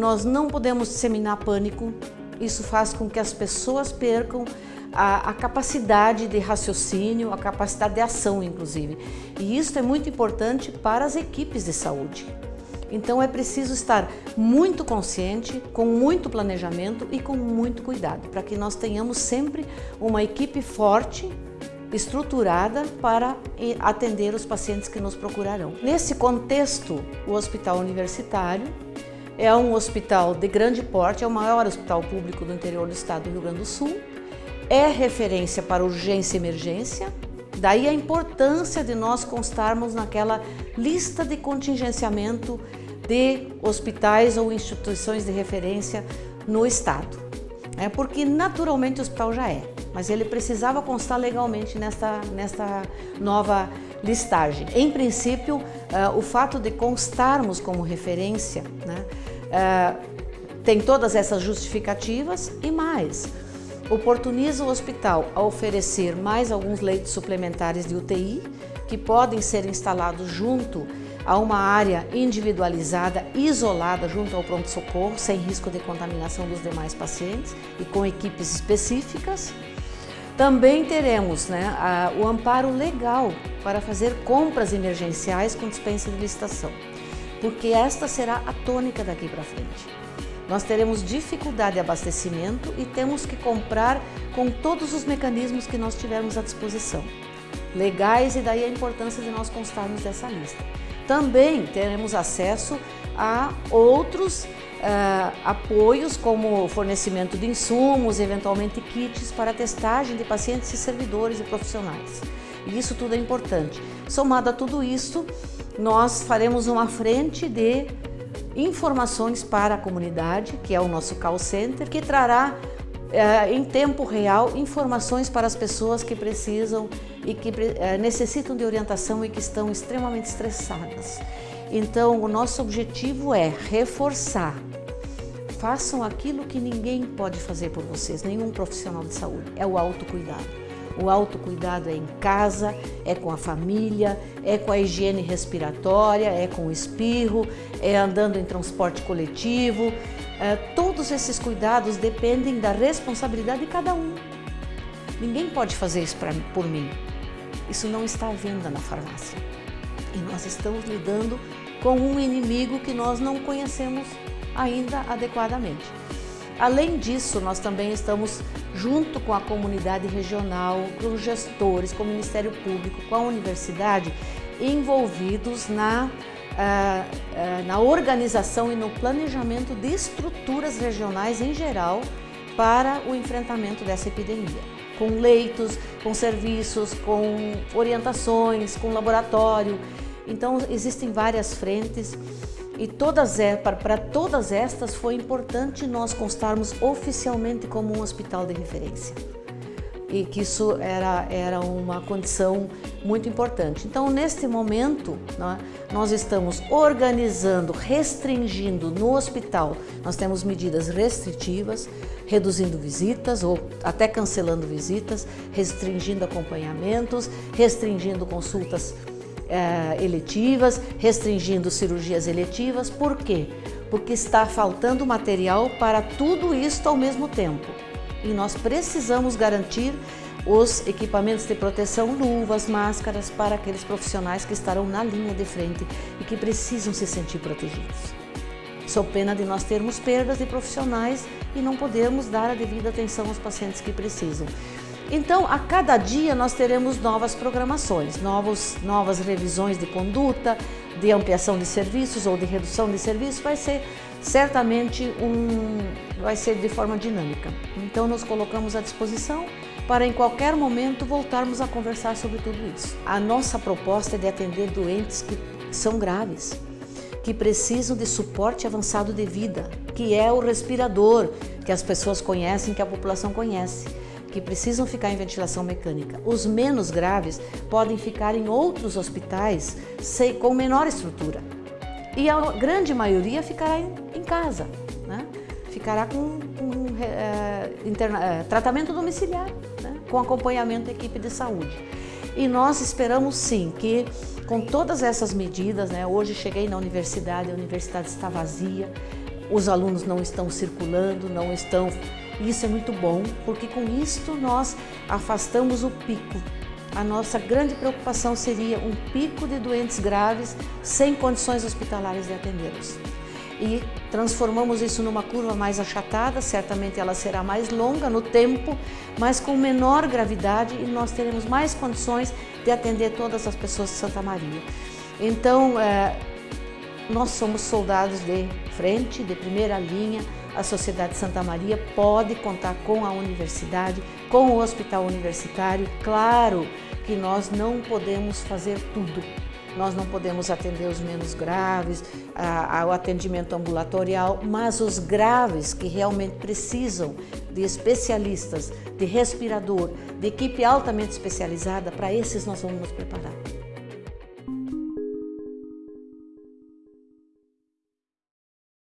nós não podemos disseminar pânico, isso faz com que as pessoas percam a, a, capacidade de raciocínio, a capacidade de ação, inclusive. E isso é muito importante para as equipes de saúde. Então é preciso estar muito consciente, com muito planejamento e com muito cuidado, para que nós tenhamos sempre uma equipe forte, estruturada para atender os pacientes que nos procurarão. Nesse contexto, o Hospital Universitário é um hospital de grande porte, é o maior hospital público do interior do estado do Rio Grande do Sul, é referência para urgência e emergência, daí a importância de nós constarmos naquela lista de contingenciamento de hospitais ou instituições de referência no estado. É porque naturalmente o hospital já é, mas ele precisava constar legalmente nesta, nesta nova listagem. Em princípio, uh, o fato de constarmos como referência né, uh, tem todas essas justificativas e mais oportuniza o hospital a oferecer mais alguns leitos suplementares de UTI que podem ser instalados junto a uma área individualizada, isolada junto ao pronto-socorro, sem risco de contaminação dos demais pacientes e com equipes específicas. Também teremos né, a, o amparo legal para fazer compras emergenciais com dispensa de licitação, porque esta será a tônica daqui para frente. Nós teremos dificuldade de abastecimento e temos que comprar com todos os mecanismos que nós tivermos à disposição, legais e daí a importância de nós constarmos dessa lista. Também teremos acesso a outros uh, apoios como fornecimento de insumos, eventualmente kits para testagem de pacientes e servidores e profissionais. E isso tudo é importante. Somado a tudo isso, nós faremos uma frente de informações para a comunidade, que é o nosso call center, que trará é, em tempo real informações para as pessoas que precisam e que é, necessitam de orientação e que estão extremamente estressadas. Então, o nosso objetivo é reforçar. Façam aquilo que ninguém pode fazer por vocês, nenhum profissional de saúde, é o autocuidado. O autocuidado é em casa, é com a família, é com a higiene respiratória, é com o espirro, é andando em transporte coletivo. É, todos esses cuidados dependem da responsabilidade de cada um. Ninguém pode fazer isso pra, por mim. Isso não está à venda na farmácia. E nós estamos lidando com um inimigo que nós não conhecemos ainda adequadamente. Além disso, nós também estamos junto com a comunidade regional, com os gestores, com o Ministério Público, com a universidade, envolvidos na, uh, uh, na organização e no planejamento de estruturas regionais em geral para o enfrentamento dessa epidemia. Com leitos, com serviços, com orientações, com laboratório. Então, existem várias frentes e todas, para todas estas foi importante nós constarmos oficialmente como um hospital de referência. E que isso era, era uma condição muito importante. Então, neste momento, né, nós estamos organizando, restringindo no hospital. Nós temos medidas restritivas, reduzindo visitas ou até cancelando visitas, restringindo acompanhamentos, restringindo consultas é, eletivas, restringindo cirurgias eletivas. Por quê? Porque está faltando material para tudo isso ao mesmo tempo. E nós precisamos garantir os equipamentos de proteção, luvas, máscaras para aqueles profissionais que estarão na linha de frente e que precisam se sentir protegidos. Sou pena de nós termos perdas de profissionais e não podermos dar a devida atenção aos pacientes que precisam. Então, a cada dia nós teremos novas programações, novos, novas revisões de conduta, de ampliação de serviços ou de redução de serviços, vai ser certamente um, vai ser de forma dinâmica. Então, nos colocamos à disposição para em qualquer momento voltarmos a conversar sobre tudo isso. A nossa proposta é de atender doentes que são graves, que precisam de suporte avançado de vida, que é o respirador que as pessoas conhecem, que a população conhece que precisam ficar em ventilação mecânica. Os menos graves podem ficar em outros hospitais com menor estrutura. E a grande maioria ficará em, casa, né? ficará com, com é, interna, é, tratamento domiciliar, né? com acompanhamento da equipe de saúde. E nós esperamos sim que com todas essas medidas, né? hoje cheguei na universidade, a universidade está vazia, os alunos não estão circulando, não estão... Isso é muito bom, porque com isto nós afastamos o pico. A nossa grande preocupação seria um pico de doentes graves sem condições hospitalares de atendê-los e transformamos isso numa curva mais achatada, certamente ela será mais longa no tempo, mas com menor gravidade e nós teremos mais condições de atender todas as pessoas de Santa Maria. Então, é, nós somos soldados de frente, de primeira linha, a Sociedade Santa Maria pode contar com a universidade, com o hospital universitário. Claro que nós não podemos fazer tudo, nós não podemos atender os menos graves, ao atendimento ambulatorial, mas os graves que realmente precisam de especialistas, de respirador, de equipe altamente especializada, para esses nós vamos nos preparar.